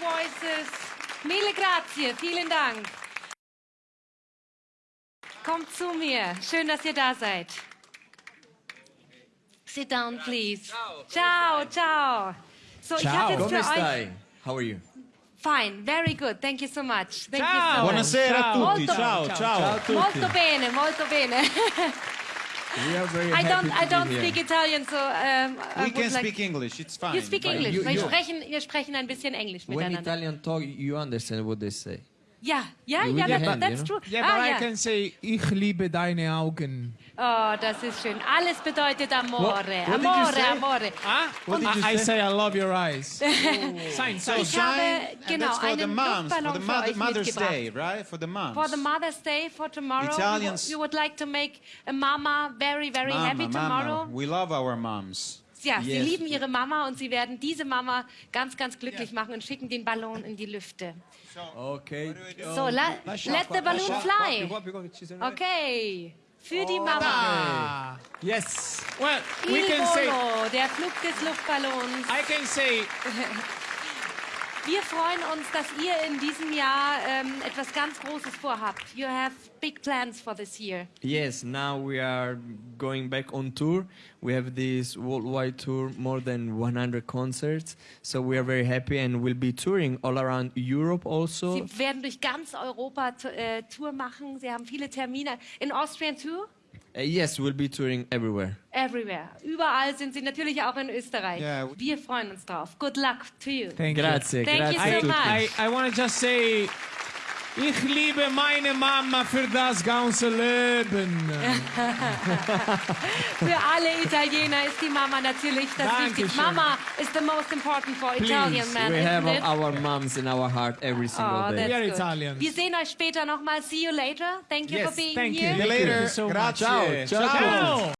voices. Mille grazie, vielen Dank. Kommt zu mir. Schön, dass ihr da seid. Sit down, please. Ciao, ciao. So, ich habe jetzt Come für euch. How are you? Fine, very good. Thank you so much. Thank Ciao. you so Buonasera a much. tutti. Molto, Ciao, ciao. molto bene, molto bene. We are very I don't, I don't here. speak Italian, so um, I We would can like... speak English, it's fine. You speak English. you- wir, you- sprechen, wir sprechen ein bisschen Englisch When miteinander. Italian talk, you understand what they say. Ja, ja, ja, that, hand, that's you true. Yeah, but ah, I ja. can say, ich liebe deine Augen. Oh, das ist schön. Alles bedeutet Amore. what you amore, say? amore. Ah? What did you I, I say? say I love your eyes. Sign, so Ich habe, Sign, and genau, that's for the moms, for the mother, Mother's. Day, right? For the moms. For the Mother's Day, for tomorrow, Italians- we, would like to make a mama very, very Mama, happy tomorrow. mama, we love our moms. Ja, sie Yes. lieben ihre Mama und sie werden diese Mama ganz, ganz glücklich machen und schicken den Ballon in die Lüfte. Okay. So, la, let the balloon fly. Okay, für die Mama. Ah. Yes. Well, we Il can say, Volo, der Flug des Luftballons. I can say, Wir freuen uns, dass ihr in diesem Jahr ähm, etwas ganz Großes vorhabt. You have big plans for this year. Yes, now we are going back on tour. We have this worldwide tour, more than 100 concerts. So we are very happy and we'll be touring all around Europe also. Sie werden durch ganz Europa äh, Tour machen. Sie haben viele Termine. In Austrian too? Uh, yes, we'll be touring everywhere. Everywhere. Überall sind sie natürlich auch in Österreich. Yeah. Wir freuen uns drauf. Good luck to you. thank you. Grazie, Thank you grazie so a tutti. much. I, I want to just say, ich liebe meine Mama für das ganze Leben. Für alle Italiener ist die Mama natürlich das Dankeschön. Wichtigste. Mama is the most important for Italian men, we have it? our moms in our heart every single Oh, day. that's We are good. Italians. Wir sehen euch später nochmal. See you later. Thank you Yes, for being thank you. here. Thank Later. you so. Grazie. Ciao, ciao, Ciao. Ciao.